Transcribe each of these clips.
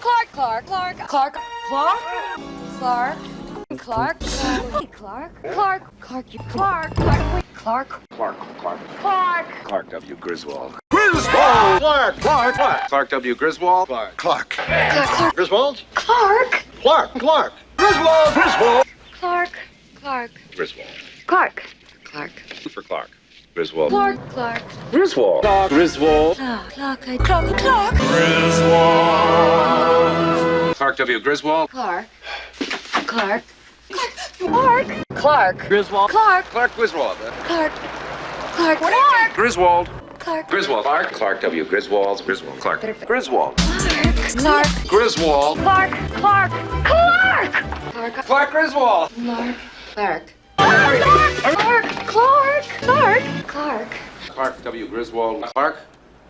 Clark. Clark. Clark. Clark. Clark. Clark. Clark. Clark. Clark. Clark. you- Clark. Clark. Clark. Clark. Clark. Clark. Clark W. Griswold. Griswold! Clark! Clark! Clark! Clark W. Griswold. Clark! Clark! Clark. Griswold? Clark. Clark! Clark! Griswold! Griswold! Clark. Clark. Griswold. Clark. Clark. For Clark. Griswold. Clark. Clark. Griswold. Griswold. Clark. Clark. Clark. Clark. Griswold. Clark W. Griswold. Clark. Clark. Clark. Clark. Griswold. Clark. Clark Griswold. Clark. Clark. Clark. Griswold. Clark. Griswold. Clark. Clark W. Griswold. Griswold. Clark. Griswold. Clark. Clark. Griswold. Clark. Clark. Clark. Clark. Clark Griswold. Clark. Clark. Clark. Clark. Clark. Clark. Clark W. Griswold. Clark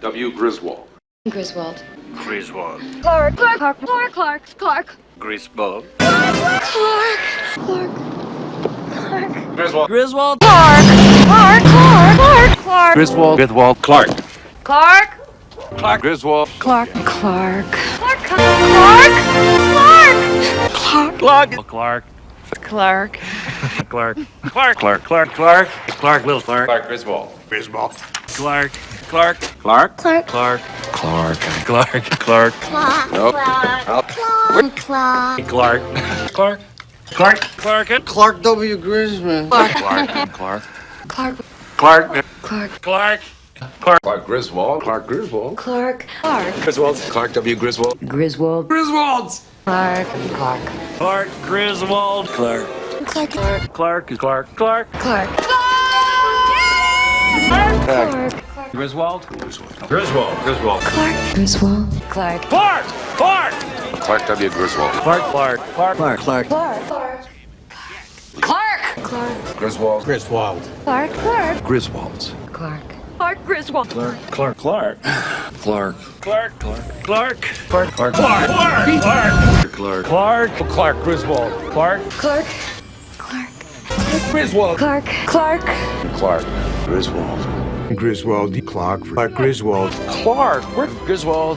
W. Griswold. Griswold. Griswold. Clark. Clark. Clark. Clark. Clark. Clark. Griswold. Clark. Clark. Clark. Griswold. Griswold. Clark. Clark. Clark. Clark. Clark. Griswold. Griswold. Clark. Clark. Clark Griswold. Clark. Clark. Clark. Clark. Clark. Clark. Clark. Clark. Clark. Clark. Clark. Clark. Clark. Clark. Clark. Clark. Little Clark. Clark Griswold. Griswold. Clark. Clark. Clark. Clark. Clark. Clark. Clark. Clark. Clark. Nope. Clark. Clark. Clark. Clark. Clark W. Griswold. Clark. Clark. Clark. Clark. Clark. Clark. Clark Griswold. Clark Griswold. Clark. Clark. Griswold. Clark W. Griswold. Griswold. Griswolds. Clark. Clark. Clark. Griswold. Clark. Clark. Clark. Clark. Clark. Clark. Clark. Clark. Clark. Griswold. Griswold. Griswold. Griswold. Clark. Griswold. Clark. Clark. Clark. Clark W. Griswold. Clark. Clark. Clark. Clark. Clark. Clark. Clark. Clark. Clark. Griswold. Griswold. Clark. Clark. Griswolds. Clark. Clark Griswold. Clark. Clark. Clark. Clark. Clark. Clark. Clark. Clark. Clark. Clark. Clark. Clark. Clark. Clark. Griswold. Clark. Clark. Clark. Griswold. Clark. Clark. Clark. Griswold. Griswold. Clark. Clark Griswold. Clark. Where Griswold?